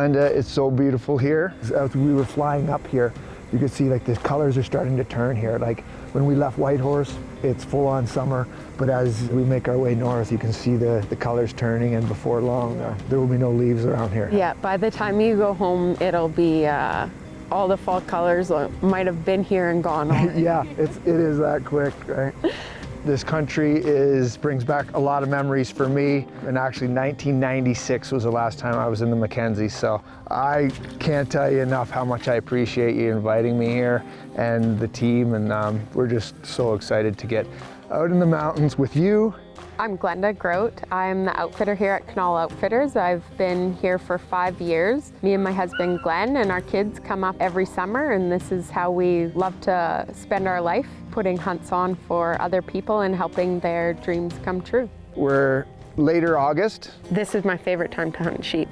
Glenda, it's so beautiful here. As we were flying up here, you could see like the colors are starting to turn here. Like when we left Whitehorse, it's full on summer, but as we make our way north, you can see the, the colors turning and before long, uh, there will be no leaves around here. Yeah, by the time you go home, it'll be, uh, all the fall colors might have been here and gone already. yeah, it's, it is that quick, right? This country is brings back a lot of memories for me. And actually 1996 was the last time I was in the Mackenzie. So I can't tell you enough how much I appreciate you inviting me here and the team. And um, we're just so excited to get out in the mountains with you I'm Glenda Grote. I'm the outfitter here at Canol Outfitters. I've been here for five years. Me and my husband Glenn and our kids come up every summer and this is how we love to spend our life, putting hunts on for other people and helping their dreams come true. We're later August. This is my favorite time to hunt sheep.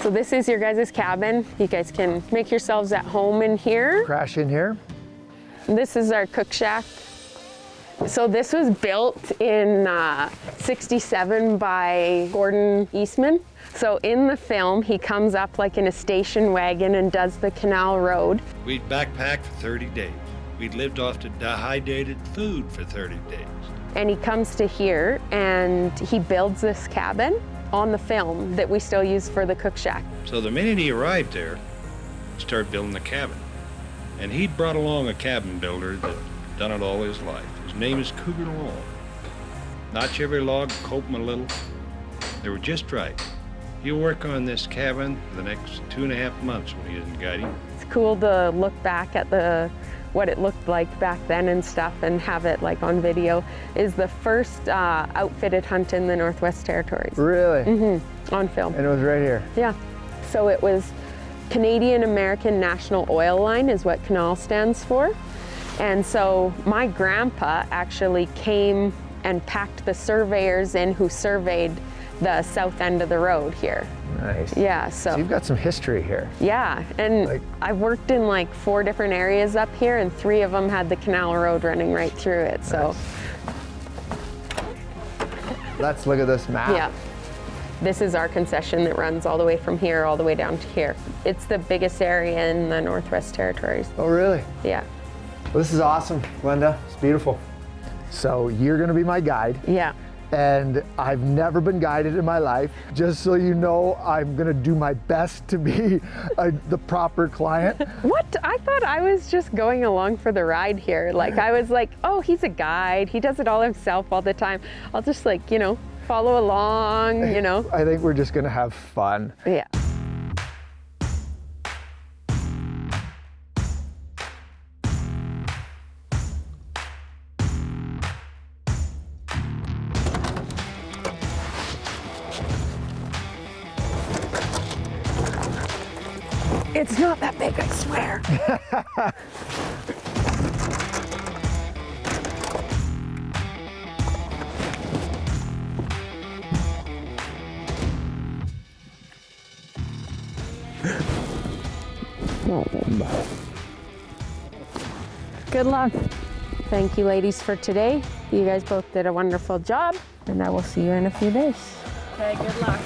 So this is your guys' cabin. You guys can make yourselves at home in here. Crash in here. This is our cook shack. So this was built in uh, 67 by Gordon Eastman. So in the film, he comes up like in a station wagon and does the Canol road. We'd backpacked for 30 days. We'd lived off the dehydrated food for 30 days. And he comes to here and he builds this cabin on the film that we still use for the cook shack. So the minute he arrived there, started building the cabin. And he'd brought along a cabin builder that done it all his life. His name is Cougar Long. Notch every log, coat them a little. They were just right. He'll work on this cabin for the next two and a half months when he isn't guiding. It's cool to look back at the what it looked like back then and stuff and have it like on video is the first uh, outfitted hunt in the Northwest Territories. Really? Mm-hmm. On film. And it was right here? Yeah. So it was Canadian American National Oil Line is what CANOL stands for. And so my grandpa actually came and packed the surveyors in who surveyed the south end of the road here. Nice. Yeah, so. so you've got some history here. Yeah, and like, I've worked in like four different areas up here and three of them had the Canol road running right through it, so. Nice. Let's look at this map. Yeah. This is our concession that runs all the way from here all the way down to here. It's the biggest area in the Northwest Territories. Oh, really? Yeah. Well, this is awesome, Glenda. It's beautiful. So you're going to be my guide. Yeah. And I've never been guided in my life. Just so you know, I'm going to do my best to be a, the proper client. what? I thought I was just going along for the ride here. Like, I was like, oh, he's a guide. He does it all himself all the time. I'll just like, you know, follow along, you know. I think we're just gonna have fun. Yeah. It's not that big, I swear. Good luck. Thank you ladies for today. You guys both did a wonderful job and I will see you in a few days. Okay, good luck.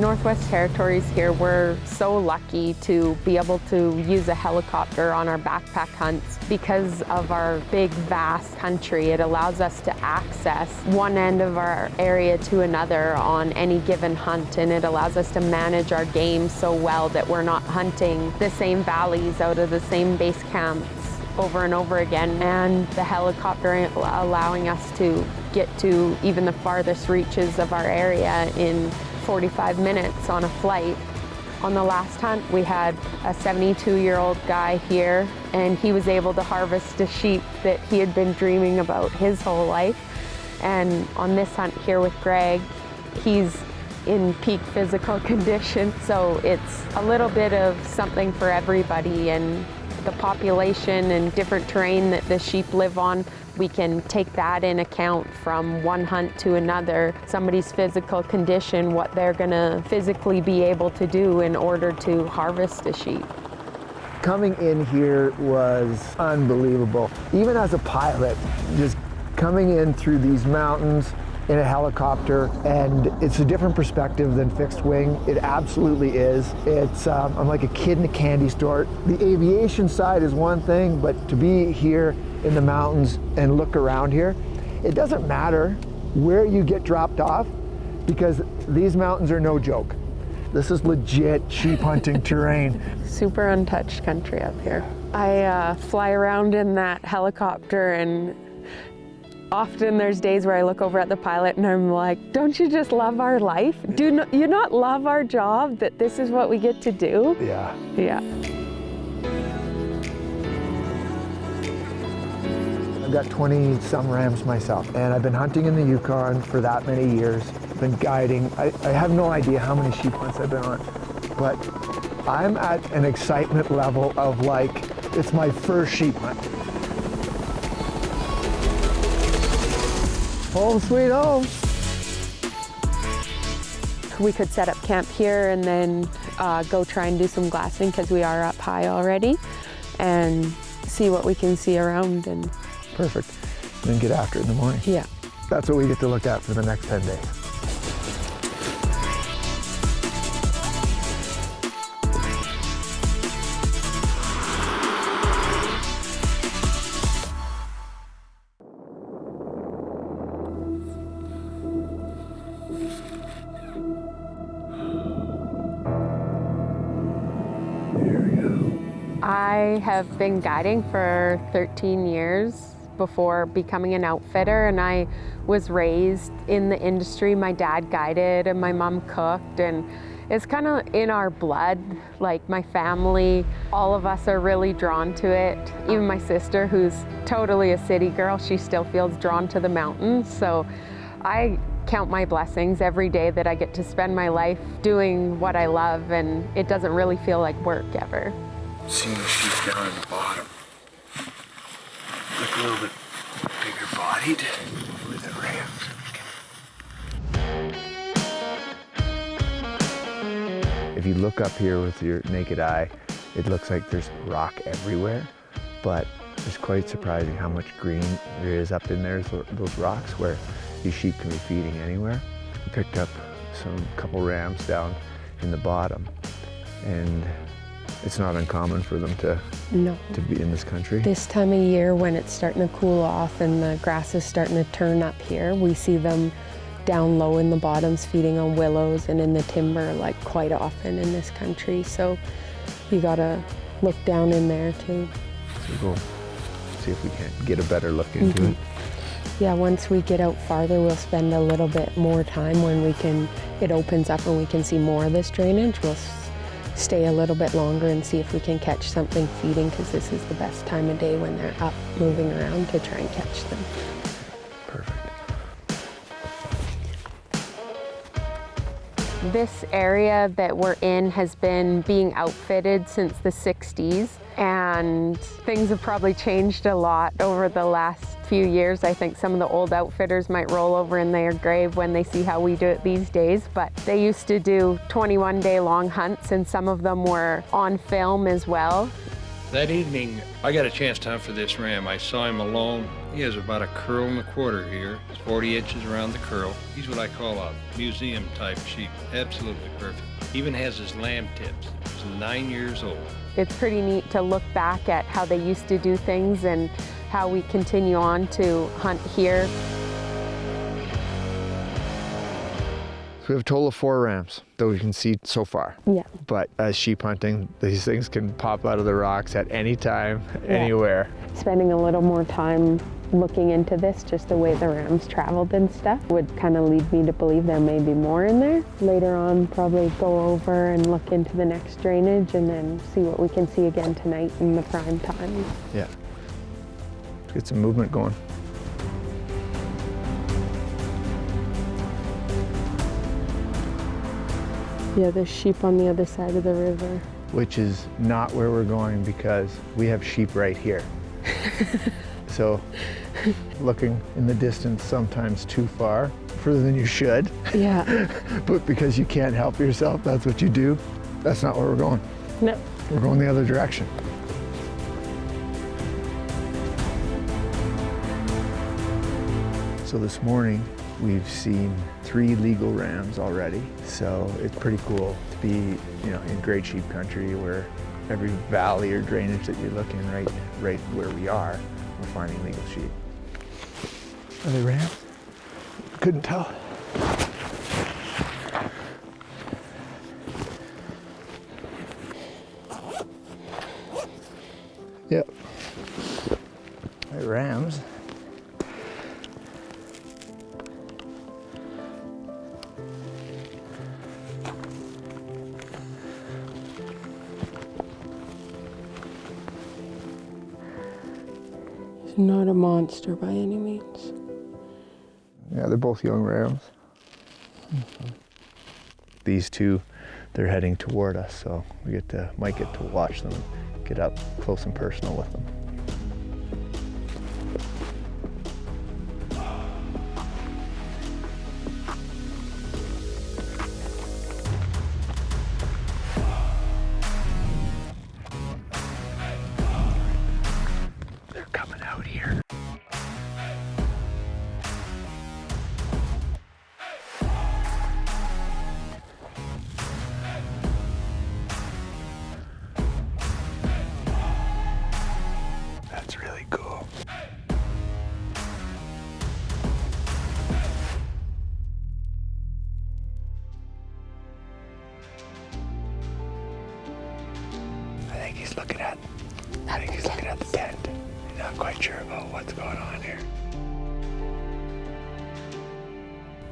Northwest Territories here, we're so lucky to be able to use a helicopter on our backpack hunts. Because of our big, vast country, it allows us to access one end of our area to another on any given hunt, and it allows us to manage our game so well that we're not hunting the same valleys out of the same base camps over and over again and the helicopter allowing us to get to even the farthest reaches of our area in 45 minutes on a flight. On the last hunt, we had a 72-year-old guy here, and he was able to harvest a sheep that he had been dreaming about his whole life. And on this hunt here with Greg, he's in peak physical condition. So it's a little bit of something for everybody and the population and different terrain that the sheep live on, we can take that in account from one hunt to another, somebody's physical condition, what they're gonna physically be able to do in order to harvest a sheep. Coming in here was unbelievable. Even as a pilot, just coming in through these mountains, in a helicopter and it's a different perspective than fixed wing. It absolutely is. It's, um, I'm like a kid in a candy store. The aviation side is one thing, but to be here in the mountains and look around here, it doesn't matter where you get dropped off because these mountains are no joke. This is legit sheep hunting terrain. Super untouched country up here. I uh, fly around in that helicopter and Often there's days where I look over at the pilot and I'm like, don't you just love our life? Do you not love our job that this is what we get to do? Yeah. Yeah. I've got 20 some rams myself and I've been hunting in the Yukon for that many years. I've been guiding. I, I have no idea how many sheep hunts I've been on, but I'm at an excitement level of like, it's my first sheep hunt. Home sweet home. We could set up camp here and then uh, go try and do some glassing because we are up high already and see what we can see around and perfect. And then get after it in the morning. Yeah. That's what we get to look at for the next 10 days. I have been guiding for 13 years before becoming an outfitter and I was raised in the industry. My dad guided and my mom cooked and it's kind of in our blood, like my family, all of us are really drawn to it. Even my sister, who's totally a city girl, she still feels drawn to the mountains. So I count my blessings every day that I get to spend my life doing what I love and it doesn't really feel like work ever seeing sheep down in the bottom. Little bit bigger bodied with rams. If you look up here with your naked eye, it looks like there's rock everywhere, but it's quite surprising how much green there is up in there, those rocks where these sheep can be feeding anywhere. We picked up some couple rams down in the bottom and it's not uncommon for them to no. to be in this country. This time of year when it's starting to cool off and the grass is starting to turn up here, we see them down low in the bottoms feeding on willows and in the timber like quite often in this country. So you gotta look down in there too. So we'll see if we can get a better look into mm -hmm. it. Yeah, once we get out farther, we'll spend a little bit more time when we can, it opens up and we can see more of this drainage. We'll stay a little bit longer and see if we can catch something feeding because this is the best time of day when they're up moving around to try and catch them. Perfect. This area that we're in has been being outfitted since the 60s and things have probably changed a lot over the last few years. I think some of the old outfitters might roll over in their grave when they see how we do it these days, but they used to do 21 day long hunts and some of them were on film as well. That evening, I got a chance to hunt for this ram. I saw him alone. He has about a curl and a quarter here. It's 40 inches around the curl. He's what I call a museum type sheep. Absolutely perfect. Even has his lamb tips. He's nine years old. It's pretty neat to look back at how they used to do things and how we continue on to hunt here. we have a total of four rams that we can see so far. Yeah. But as sheep hunting, these things can pop out of the rocks at any time, yeah. anywhere. Spending a little more time looking into this, just the way the rams traveled and stuff, would kind of lead me to believe there may be more in there. Later on, probably go over and look into the next drainage and then see what we can see again tonight in the prime time. Yeah. Let's get some movement going. Yeah, there's sheep on the other side of the river. Which is not where we're going because we have sheep right here. so looking in the distance sometimes too far, further than you should. Yeah. but because you can't help yourself, that's what you do. That's not where we're going. No. We're going the other direction. So this morning, we've seen three legal rams already. So it's pretty cool to be, you know, in great sheep country where every valley or drainage that you're looking right, right where we are, we're finding legal sheep. Are they rams? Couldn't tell. Yep. Monster by any means. Yeah, they're both young rams. These two, they're heading toward us, so we get to might get to watch them, get up close and personal with them.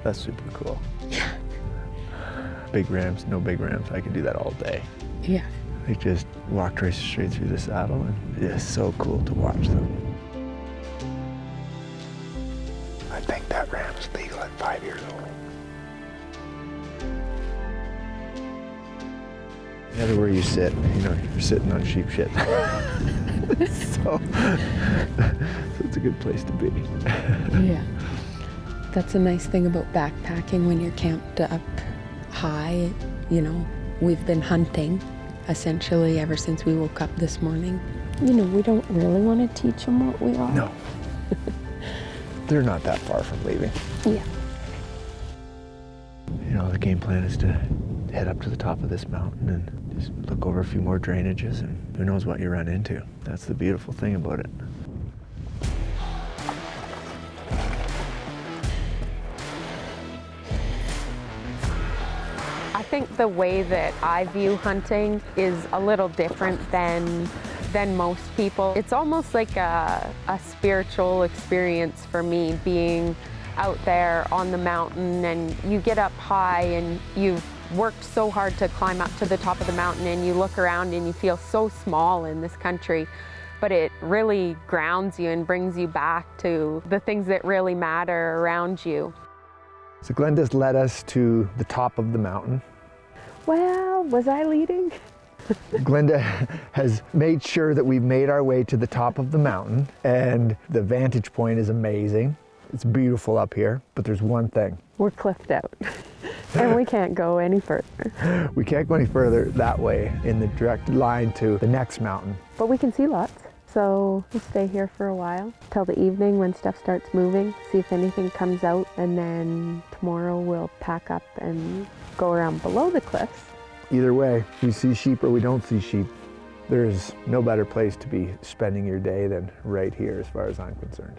That's super cool. Big rams, no big rams. I could do that all day. Yeah. They just walked right straight through the saddle, and it's so cool to watch them. I think that ram is legal at five years old. The other where you sit, you know, you're sitting on sheep shit. so, so it's a good place to be. Yeah. That's a nice thing about backpacking when you're camped up high. You know, we've been hunting essentially ever since we woke up this morning. You know, we don't really want to teach them what we are. No. They're not that far from leaving. Yeah. You know, the game plan is to head up to the top of this mountain and just look over a few more drainages and who knows what you run into. That's the beautiful thing about it. Think the way that I view hunting is a little different than than most people. It's almost like a, a spiritual experience for me being out there on the mountain and you get up high and you've worked so hard to climb up to the top of the mountain and you look around and you feel so small in this country but it really grounds you and brings you back to the things that really matter around you. So Glenda's led us to the top of the mountain. Well, was I leading? Glenda has made sure that we've made our way to the top of the mountain and the vantage point is amazing. It's beautiful up here, but there's one thing. We're cliffed out and we can't go any further. We can't go any further that way in the direct line to the next mountain. But we can see lots. So we'll stay here for a while till the evening when stuff starts moving, see if anything comes out, and then tomorrow we'll pack up and go around below the cliffs. Either way, we see sheep or we don't see sheep. There's no better place to be spending your day than right here as far as I'm concerned.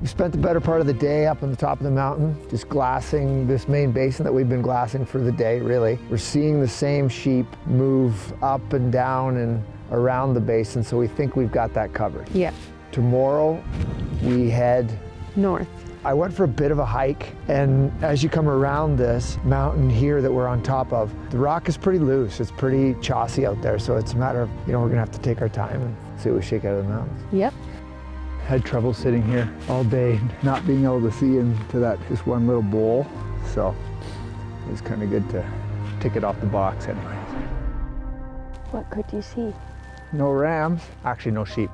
We spent the better part of the day up on the top of the mountain, just glassing this main basin that we've been glassing for the day, really. We're seeing the same sheep move up and down and around the basin, so we think we've got that covered. Yeah. Tomorrow, we head North. I went for a bit of a hike, and as you come around this mountain here that we're on top of, the rock is pretty loose. It's pretty chossy out there, so it's a matter of, you know, we're gonna have to take our time and see what we shake out of the mountains. Yep. Had trouble sitting here all day, not being able to see into that just one little bowl, so it was kind of good to tick it off the box anyways. What could you see? No rams, actually no sheep.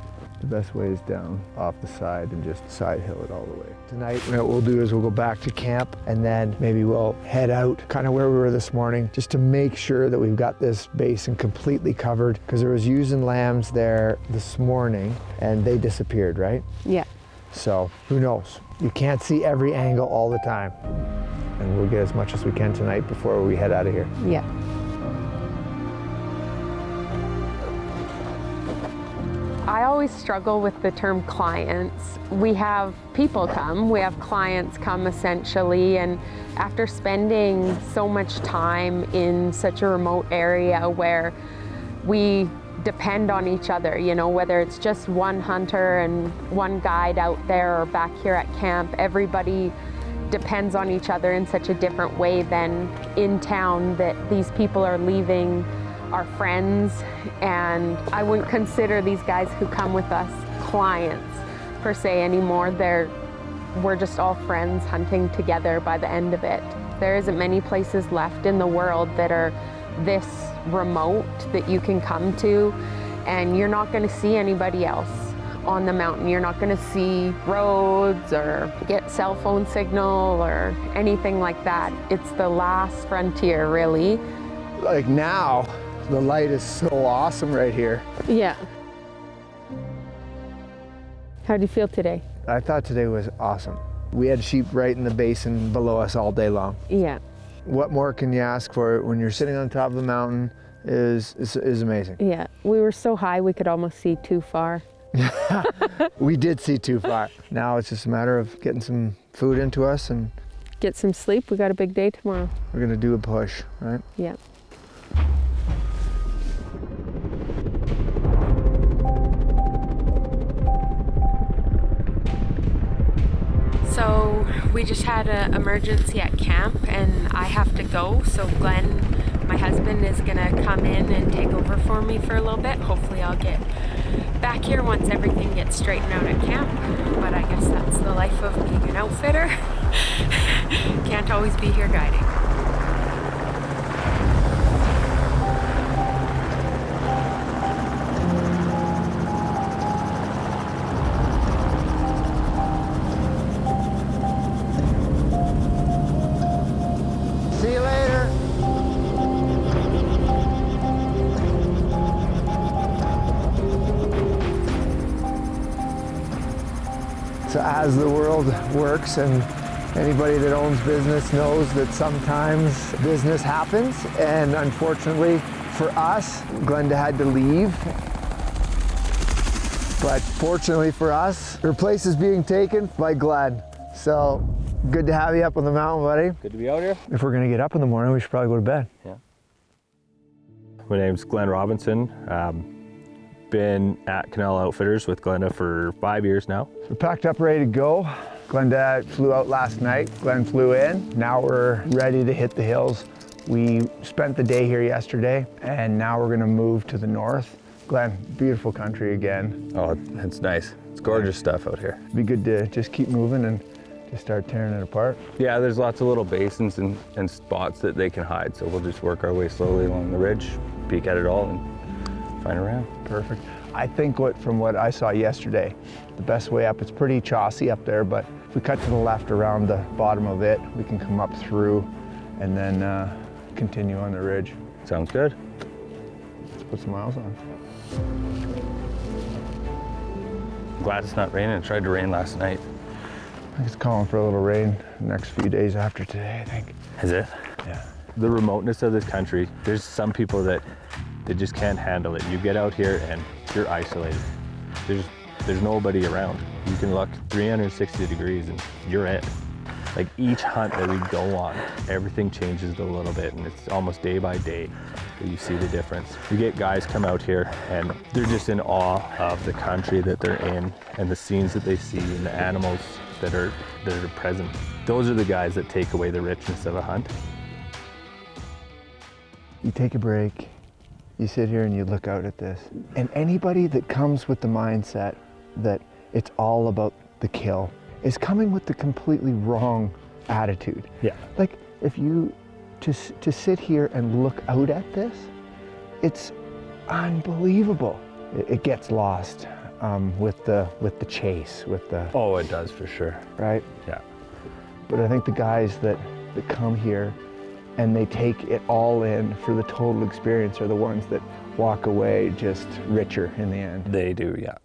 The best way is down off the side and just side hill it all the way. Tonight what we'll do is we'll go back to camp and then maybe we'll head out kind of where we were this morning just to make sure that we've got this basin completely covered because there was ewes and lambs there this morning and they disappeared, right? Yeah. So who knows? You can't see every angle all the time. And we'll get as much as we can tonight before we head out of here. Yeah. I always struggle with the term clients. We have people come, we have clients come essentially, and after spending so much time in such a remote area where we depend on each other, you know, whether it's just one hunter and one guide out there or back here at camp, everybody depends on each other in such a different way than in town that these people are leaving our friends and I wouldn't consider these guys who come with us clients per se anymore. They're, we're just all friends hunting together by the end of it. There isn't many places left in the world that are this remote that you can come to and you're not going to see anybody else on the mountain. You're not going to see roads or get cell phone signal or anything like that. It's the last frontier really. Like now, the light is so awesome right here. Yeah. How do you feel today? I thought today was awesome. We had sheep right in the basin below us all day long. Yeah. What more can you ask for when you're sitting on top of the mountain is, is, is amazing. Yeah. We were so high we could almost see too far. we did see too far. Now it's just a matter of getting some food into us and get some sleep. We got a big day tomorrow. We're gonna do a push, right? Yeah. We just had an emergency at camp and I have to go. So Glenn, my husband, is gonna come in and take over for me for a little bit. Hopefully I'll get back here once everything gets straightened out at camp. But I guess that's the life of being an outfitter. Can't always be here guiding. So as the world works and anybody that owns business knows that sometimes business happens and unfortunately for us, Glenda had to leave. But fortunately for us, her place is being taken by Glenn. So good to have you up on the mountain, buddy. Good to be out here. If we're gonna get up in the morning, we should probably go to bed. Yeah. My name's Glenn Robinson. Um, been at Canol Outfitters with Glenda for five years now. We're packed up, ready to go. Glenda flew out last night. Glenn flew in. Now we're ready to hit the hills. We spent the day here yesterday, and now we're gonna move to the north. Glenn, beautiful country again. Oh, it's nice. It's gorgeous stuff out here. Be good to just keep moving and just start tearing it apart. Yeah, there's lots of little basins and, and spots that they can hide, so we'll just work our way slowly along the ridge, peek at it all, and find around. Perfect. I think what from what I saw yesterday, the best way up, it's pretty chossy up there, but if we cut to the left around the bottom of it, we can come up through and then uh, continue on the ridge. Sounds good. Let's put some miles on. Glad it's not raining. It tried to rain last night. I think it's calling for a little rain the next few days after today, I think. Is it? Yeah. The remoteness of this country, there's some people that they just can't handle it. You get out here and you're isolated. There's there's nobody around. You can look 360 degrees and you're it. Like each hunt that we go on, everything changes a little bit and it's almost day by day that you see the difference. You get guys come out here and they're just in awe of the country that they're in and the scenes that they see and the animals that are that are present. Those are the guys that take away the richness of a hunt. You take a break, you sit here and you look out at this. And anybody that comes with the mindset that it's all about the kill is coming with the completely wrong attitude. Yeah. Like if you to, to sit here and look out at this, it's unbelievable. It, it gets lost um, with, the, with the chase, with the, Oh, it does for sure. right? Yeah. But I think the guys that, that come here and they take it all in for the total experience are the ones that walk away just richer in the end. They do, yeah.